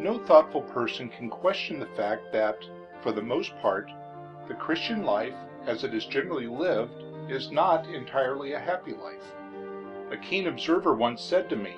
no thoughtful person can question the fact that, for the most part, the Christian life, as it is generally lived, is not entirely a happy life. A keen observer once said to me,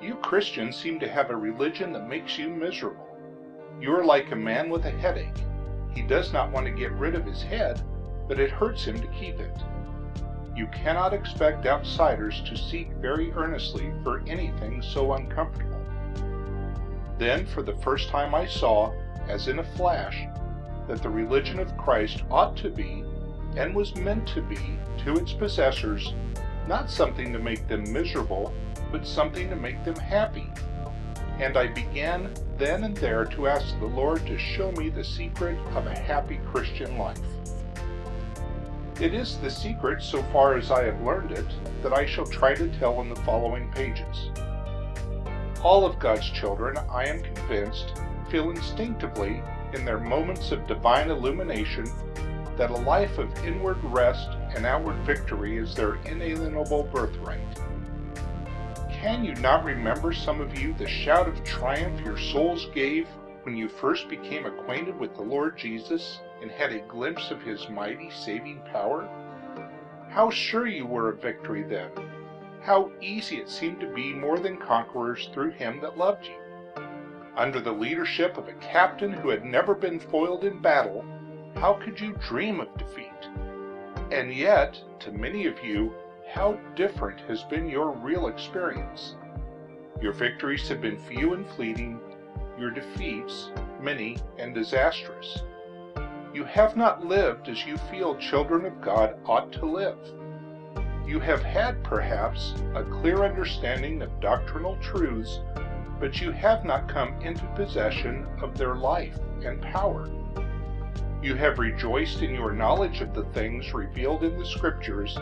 "You Christians seem to have a religion that makes you miserable. You are like a man with a headache. He does not want to get rid of his head, but it hurts him to keep it." You cannot expect outsiders to seek very earnestly for anything so uncomfortable. Then for the first time I saw, as in a flash, that the religion of Christ ought to be, and was meant to be, to its possessors, not something to make them miserable, but something to make them happy. And I began then and there to ask the Lord to show me the secret of a happy Christian life. It is the secret, so far as I have learned it, that I shall try to tell in the following pages. All of God's children, I am convinced, feel instinctively, in their moments of divine illumination, that a life of inward rest and outward victory is their inalienable birthright. Can you not remember, some of you, the shout of triumph your souls gave when you first became acquainted with the Lord Jesus and had a glimpse of his mighty saving power? How sure you were of victory then! How easy it seemed to be more than conquerors through him that loved you! Under the leadership of a captain who had never been foiled in battle, how could you dream of defeat? And yet, to many of you, how different has been your real experience. Your victories have been few and fleeting, your defeats many and disastrous. You have not lived as you feel children of God ought to live. You have had, perhaps, a clear understanding of doctrinal truths, but you have not come into possession of their life and power. You have rejoiced in your knowledge of the things revealed in the Scriptures,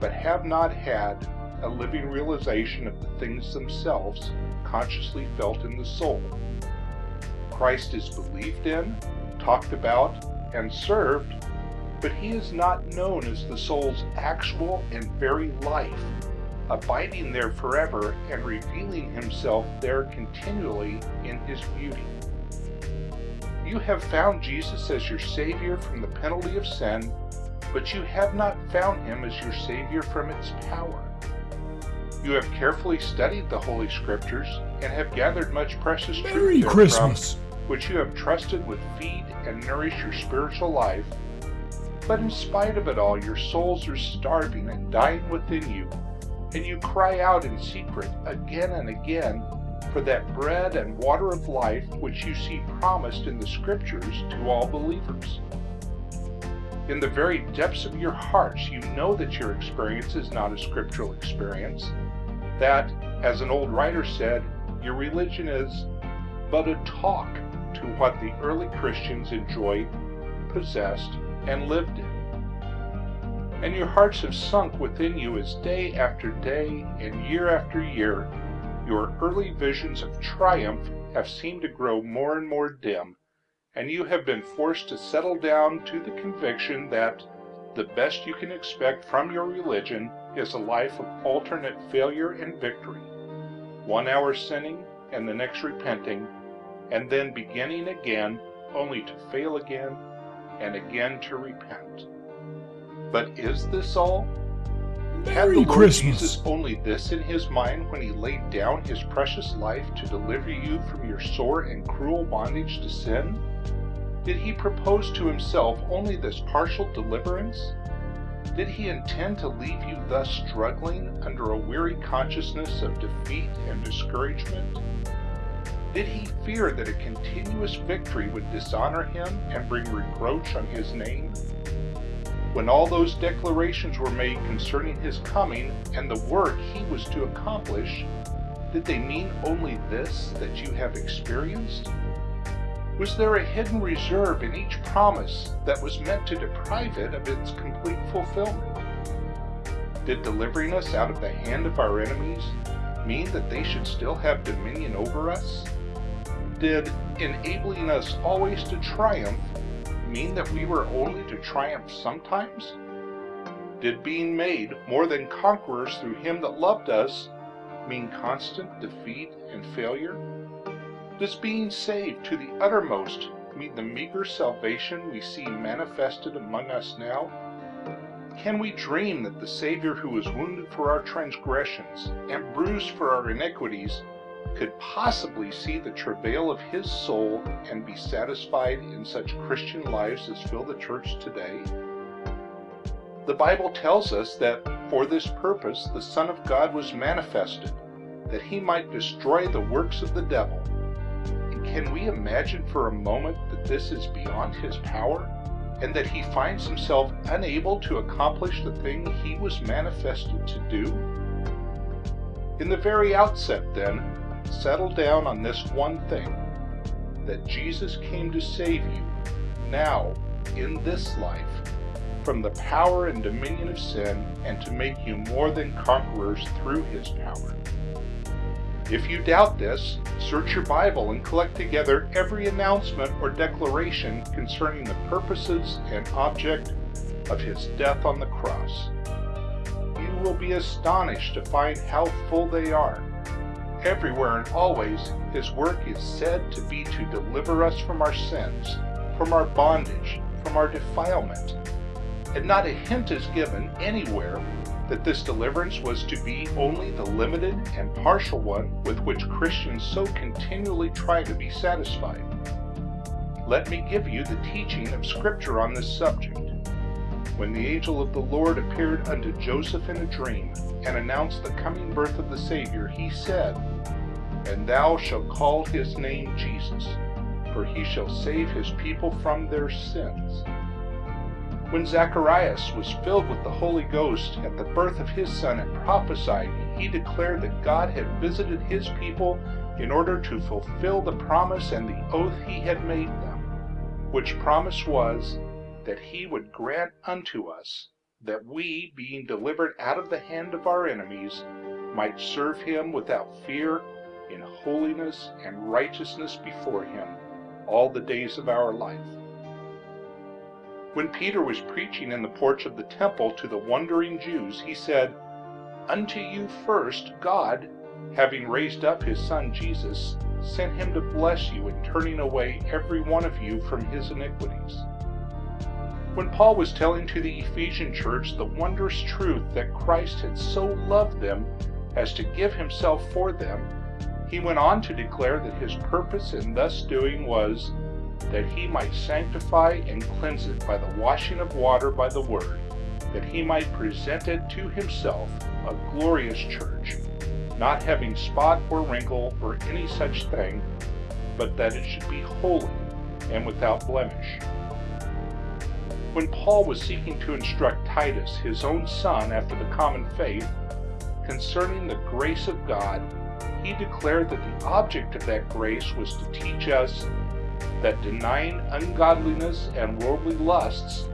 but have not had a living realization of the things themselves consciously felt in the soul. Christ is believed in, talked about, and served, but he is not known as the soul's actual and very life, abiding there forever and revealing himself there continually in his beauty. You have found Jesus as your Savior from the penalty of sin, but you have not found him as your Savior from its power. You have carefully studied the Holy Scriptures and have gathered much precious Merry truth Christmas! which you have trusted would feed and nourish your spiritual life, but in spite of it all, your souls are starving and dying within you, and you cry out in secret again and again for that bread and water of life which you see promised in the Scriptures to all believers. In the very depths of your hearts, you know that your experience is not a scriptural experience, that, as an old writer said, your religion is but a talk to what the early Christians enjoyed, possessed, and lived in. And your hearts have sunk within you as day after day and year after year your early visions of triumph have seemed to grow more and more dim, and you have been forced to settle down to the conviction that the best you can expect from your religion is a life of alternate failure and victory, one hour sinning and the next repenting, and then beginning again, only to fail again, and again to repent. But is this all? Had the Merry Lord Christmas! Jesus only this in his mind when he laid down his precious life to deliver you from your sore and cruel bondage to sin? Did he propose to himself only this partial deliverance? Did he intend to leave you thus struggling under a weary consciousness of defeat and discouragement? Did he fear that a continuous victory would dishonor him and bring reproach on his name? When all those declarations were made concerning his coming and the work he was to accomplish, did they mean only this that you have experienced? Was there a hidden reserve in each promise that was meant to deprive it of its complete fulfillment? Did delivering us out of the hand of our enemies mean that they should still have dominion over us? Did enabling us always to triumph mean that we were only to triumph sometimes? Did being made more than conquerors through him that loved us mean constant defeat and failure? Does being saved to the uttermost mean the meager salvation we see manifested among us now? Can we dream that the Savior who was wounded for our transgressions and bruised for our iniquities could possibly see the travail of his soul and be satisfied in such Christian lives as fill the church today? The Bible tells us that for this purpose the Son of God was manifested, that he might destroy the works of the devil. And can we imagine for a moment that this is beyond his power? and that he finds himself unable to accomplish the thing he was manifested to do? In the very outset, then, settle down on this one thing that Jesus came to save you now, in this life, from the power and dominion of sin, and to make you more than conquerors through his power. If you doubt this, search your Bible and collect together every announcement or declaration concerning the purposes and object of his death on the cross. You will be astonished to find how full they are. Everywhere and always, his work is said to be to deliver us from our sins, from our bondage, from our defilement. And not a hint is given anywhere that this deliverance was to be only the limited and partial one with which Christians so continually try to be satisfied. Let me give you the teaching of Scripture on this subject. When the angel of the Lord appeared unto Joseph in a dream, and announced the coming birth of the Savior, he said, And thou shalt call his name Jesus, for he shall save his people from their sins. When Zacharias was filled with the Holy Ghost at the birth of his son and prophesied, he declared that God had visited his people in order to fulfill the promise and the oath he had made them, which promise was that he would grant unto us that we, being delivered out of the hand of our enemies, might serve him without fear in holiness and righteousness before him all the days of our life. When Peter was preaching in the porch of the temple to the wondering Jews, he said, Unto you first God, having raised up his Son Jesus, sent him to bless you in turning away every one of you from his iniquities. When Paul was telling to the Ephesian church the wondrous truth that Christ had so loved them as to give himself for them, he went on to declare that his purpose in thus doing was that he might sanctify and cleanse it by the washing of water by the word, that he might present it to himself a glorious church, not having spot or wrinkle or any such thing, but that it should be holy and without blemish. When Paul was seeking to instruct Titus, his own son after the common faith, concerning the grace of God, he declared that the object of that grace was to teach us that denying ungodliness and worldly lusts,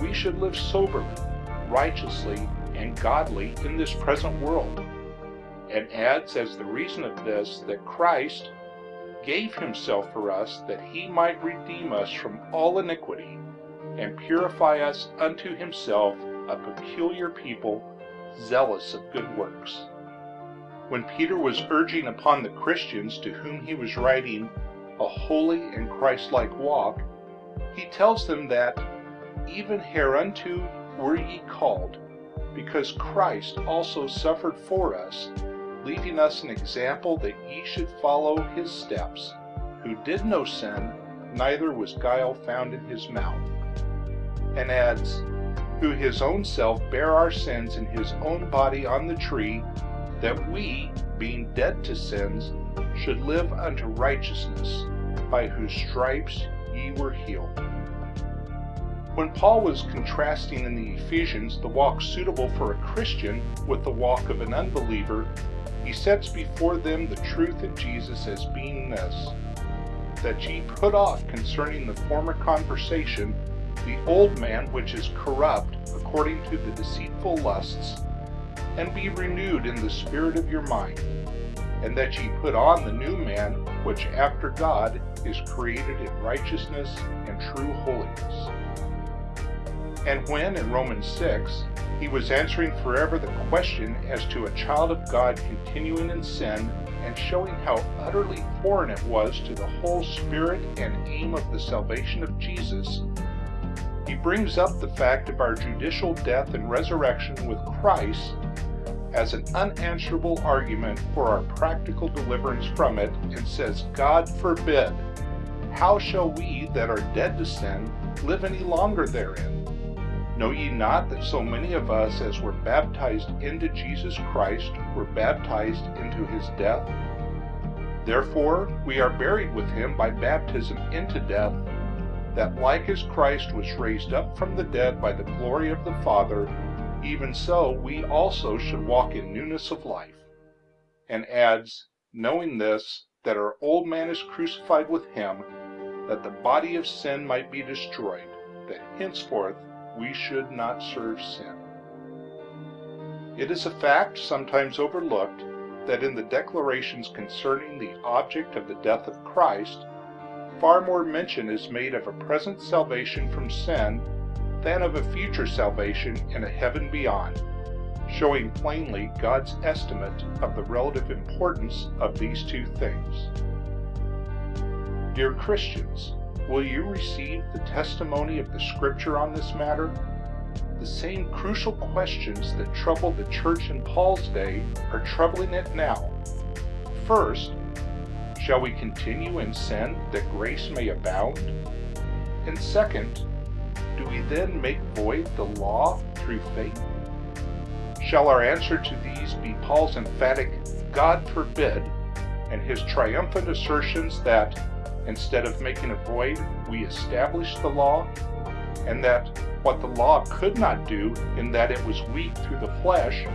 we should live soberly, righteously, and godly in this present world, and adds as the reason of this that Christ gave himself for us that he might redeem us from all iniquity and purify us unto himself a peculiar people zealous of good works. When Peter was urging upon the Christians to whom he was writing a holy and Christ-like walk, he tells them that even hereunto were ye called, because Christ also suffered for us, leaving us an example that ye should follow his steps, who did no sin, neither was guile found in his mouth. And adds, who his own self bare our sins in his own body on the tree, that we, being dead to sins, should live unto righteousness, by whose stripes ye were healed. When Paul was contrasting in the Ephesians the walk suitable for a Christian with the walk of an unbeliever, he sets before them the truth in Jesus as being this, that ye put off concerning the former conversation the old man which is corrupt according to the deceitful lusts, and be renewed in the spirit of your mind and that ye put on the new man, which after God is created in righteousness and true holiness. And when, in Romans 6, he was answering forever the question as to a child of God continuing in sin and showing how utterly foreign it was to the whole spirit and aim of the salvation of Jesus, he brings up the fact of our judicial death and resurrection with Christ as an unanswerable argument for our practical deliverance from it, and says, God forbid, how shall we that are dead to sin live any longer therein? Know ye not that so many of us as were baptized into Jesus Christ were baptized into his death? Therefore we are buried with him by baptism into death, that like as Christ was raised up from the dead by the glory of the Father, even so we also should walk in newness of life. And adds, knowing this, that our old man is crucified with him, that the body of sin might be destroyed, that henceforth we should not serve sin. It is a fact sometimes overlooked that in the declarations concerning the object of the death of Christ, far more mention is made of a present salvation from sin than of a future salvation in a heaven beyond, showing plainly God's estimate of the relative importance of these two things. Dear Christians, Will you receive the testimony of the Scripture on this matter? The same crucial questions that troubled the church in Paul's day are troubling it now. First, shall we continue in sin that grace may abound? And second, do we then make void the law through faith? Shall our answer to these be Paul's emphatic, God forbid, and his triumphant assertions that Instead of making a void, we establish the law, and that what the law could not do, in that it was weak through the flesh,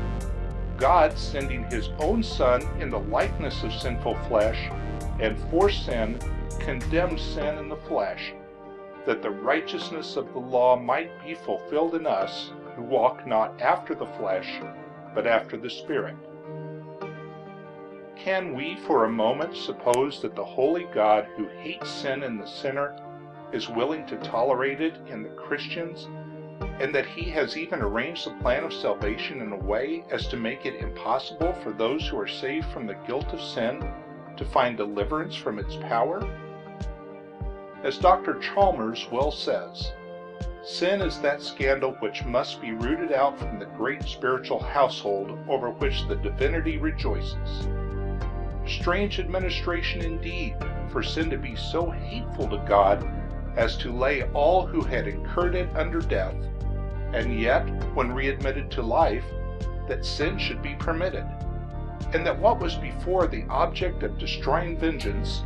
God sending his own Son in the likeness of sinful flesh, and for sin, condemned sin in the flesh, that the righteousness of the law might be fulfilled in us, who walk not after the flesh, but after the Spirit. Can we for a moment suppose that the holy God who hates sin in the sinner is willing to tolerate it in the Christians, and that he has even arranged the plan of salvation in a way as to make it impossible for those who are saved from the guilt of sin to find deliverance from its power? As Dr. Chalmers well says, sin is that scandal which must be rooted out from the great spiritual household over which the divinity rejoices. Strange administration indeed, for sin to be so hateful to God as to lay all who had incurred it under death, and yet, when readmitted to life, that sin should be permitted, and that what was before the object of destroying vengeance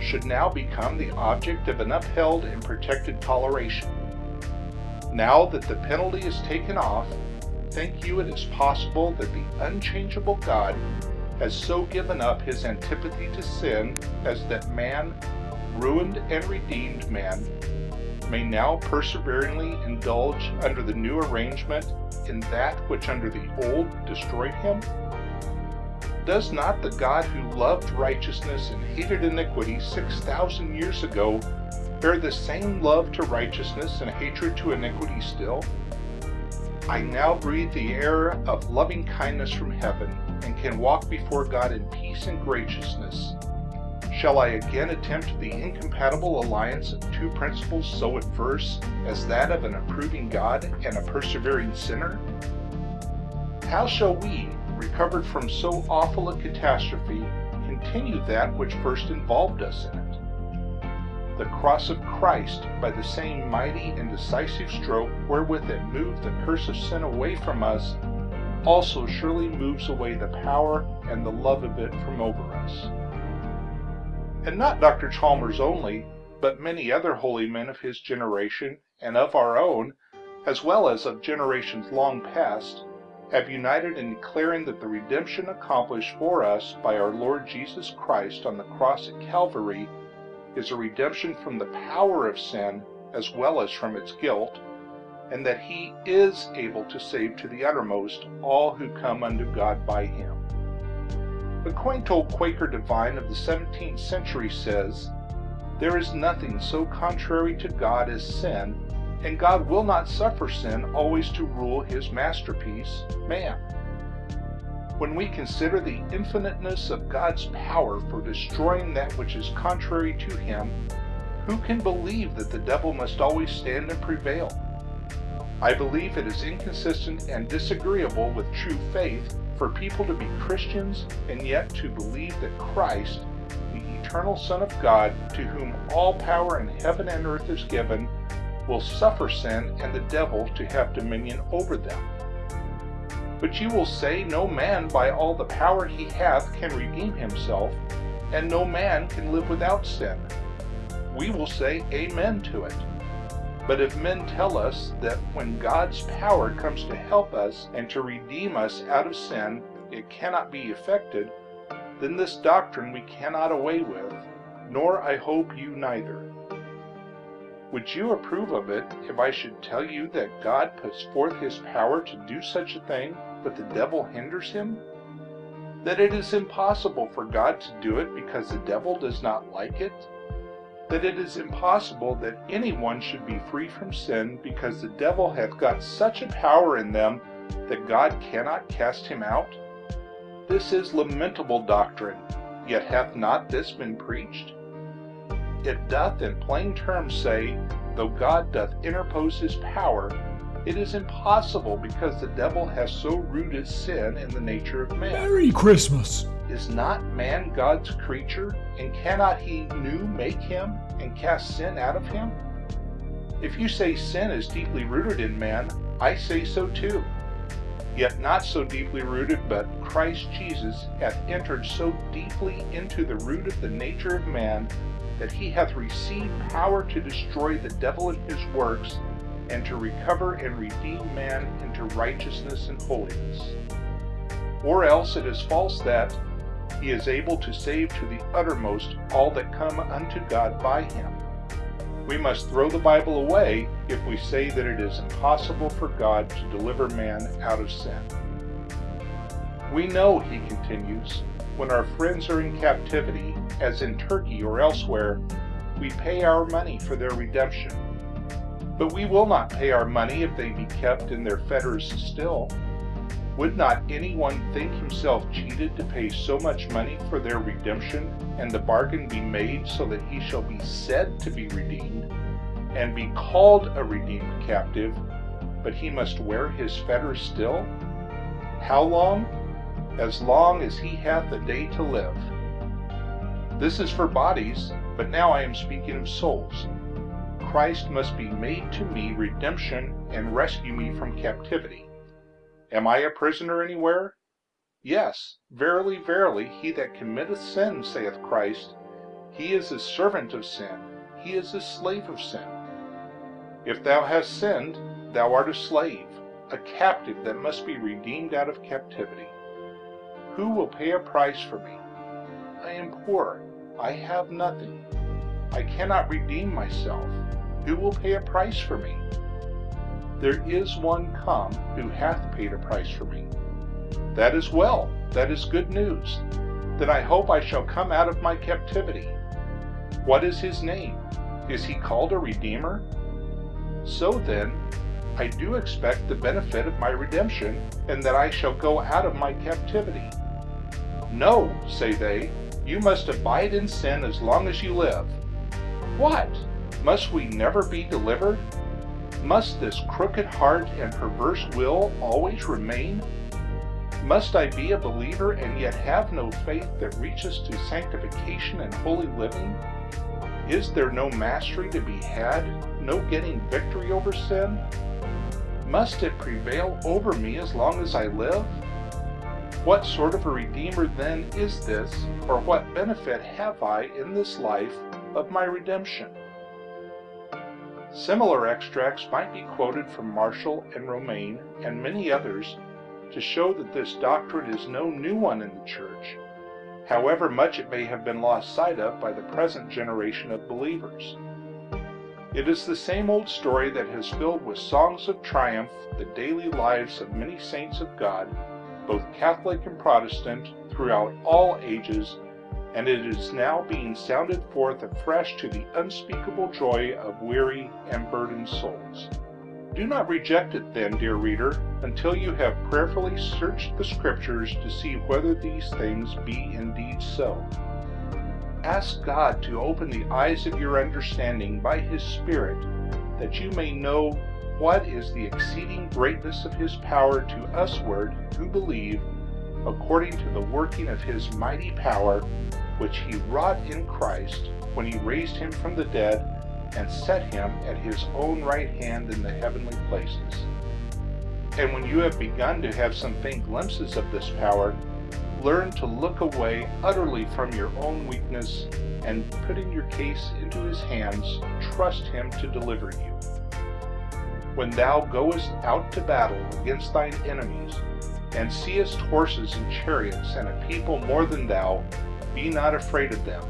should now become the object of an upheld and protected toleration. Now that the penalty is taken off, think you it is possible that the unchangeable God has so given up his antipathy to sin as that man, ruined and redeemed man, may now perseveringly indulge under the new arrangement in that which under the old destroyed him? Does not the God who loved righteousness and hated iniquity 6,000 years ago bear the same love to righteousness and hatred to iniquity still? I now breathe the air of loving kindness from heaven, and can walk before God in peace and graciousness. Shall I again attempt the incompatible alliance of two principles so adverse as that of an approving God and a persevering sinner? How shall we, recovered from so awful a catastrophe, continue that which first involved us in it? the cross of Christ by the same mighty and decisive stroke wherewith it moved the curse of sin away from us, also surely moves away the power and the love of it from over us. And not Dr. Chalmers only, but many other holy men of his generation and of our own, as well as of generations long past, have united in declaring that the redemption accomplished for us by our Lord Jesus Christ on the cross at Calvary is a redemption from the power of sin as well as from its guilt, and that he is able to save to the uttermost all who come unto God by him. The quaint old Quaker divine of the 17th century says, There is nothing so contrary to God as sin, and God will not suffer sin always to rule his masterpiece, man. When we consider the infiniteness of God's power for destroying that which is contrary to him, who can believe that the devil must always stand and prevail? I believe it is inconsistent and disagreeable with true faith for people to be Christians and yet to believe that Christ, the eternal Son of God, to whom all power in heaven and earth is given, will suffer sin and the devil to have dominion over them. But you will say, No man by all the power he hath can redeem himself, and no man can live without sin. We will say Amen to it. But if men tell us that when God's power comes to help us and to redeem us out of sin, it cannot be effected, then this doctrine we cannot away with, nor I hope you neither. Would you approve of it if I should tell you that God puts forth his power to do such a thing, but the devil hinders him? That it is impossible for God to do it because the devil does not like it? that it is impossible that anyone should be free from sin because the devil hath got such a power in them that God cannot cast him out? This is lamentable doctrine, yet hath not this been preached? It doth in plain terms say, though God doth interpose his power, it is impossible because the devil has so rooted sin in the nature of man. Merry Christmas! Is not man God's creature, and cannot he new make him and cast sin out of him? If you say sin is deeply rooted in man, I say so too. Yet not so deeply rooted, but Christ Jesus hath entered so deeply into the root of the nature of man that he hath received power to destroy the devil and his works, and to recover and redeem man into righteousness and holiness. Or else it is false that, he is able to save to the uttermost all that come unto God by him. We must throw the Bible away if we say that it is impossible for God to deliver man out of sin. We know, he continues, when our friends are in captivity, as in Turkey or elsewhere, we pay our money for their redemption. But we will not pay our money if they be kept in their fetters still. Would not anyone think himself cheated to pay so much money for their redemption, and the bargain be made so that he shall be said to be redeemed, and be called a redeemed captive, but he must wear his fetters still? How long? As long as he hath a day to live. This is for bodies, but now I am speaking of souls. Christ must be made to me redemption and rescue me from captivity. Am I a prisoner anywhere? Yes, verily, verily, he that committeth sin, saith Christ, he is a servant of sin, he is a slave of sin. If thou hast sinned, thou art a slave, a captive that must be redeemed out of captivity. Who will pay a price for me? I am poor, I have nothing. I cannot redeem myself. Who will pay a price for me? there is one come who hath paid a price for me. That is well, that is good news. Then I hope I shall come out of my captivity. What is his name? Is he called a Redeemer? So then, I do expect the benefit of my redemption, and that I shall go out of my captivity. No, say they, you must abide in sin as long as you live. What? Must we never be delivered? Must this crooked heart and perverse will always remain? Must I be a believer and yet have no faith that reaches to sanctification and holy living? Is there no mastery to be had, no getting victory over sin? Must it prevail over me as long as I live? What sort of a Redeemer then is this, or what benefit have I in this life of my redemption? Similar extracts might be quoted from Marshall and Romaine and many others to show that this doctrine is no new one in the church, however much it may have been lost sight of by the present generation of believers. It is the same old story that has filled with songs of triumph the daily lives of many saints of God, both Catholic and Protestant, throughout all ages and it is now being sounded forth afresh to the unspeakable joy of weary and burdened souls. Do not reject it then, dear reader, until you have prayerfully searched the Scriptures to see whether these things be indeed so. Ask God to open the eyes of your understanding by His Spirit, that you may know what is the exceeding greatness of His power to usward who believe, according to the working of His mighty power, which He wrought in Christ when He raised Him from the dead and set Him at His own right hand in the heavenly places. And when you have begun to have some faint glimpses of this power, learn to look away utterly from your own weakness and putting your case into his hands, trust him to deliver you. When thou goest out to battle against thine enemies, and seest horses and chariots and a people more than thou, be not afraid of them.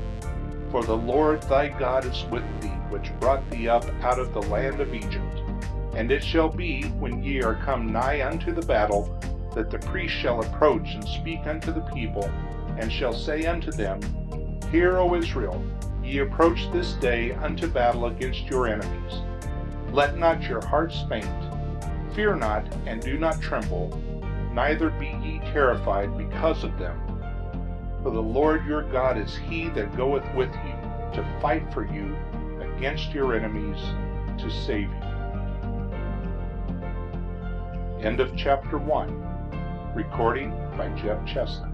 For the Lord thy God is with thee, which brought thee up out of the land of Egypt. And it shall be, when ye are come nigh unto the battle, that the priest shall approach and speak unto the people, and shall say unto them, Hear, O Israel, ye approach this day unto battle against your enemies. Let not your hearts faint. Fear not, and do not tremble, neither be ye terrified because of them. For the Lord your God is he that goeth with you, to fight for you against your enemies, to save you. End of chapter 1. Recording by Jeff Chestnut.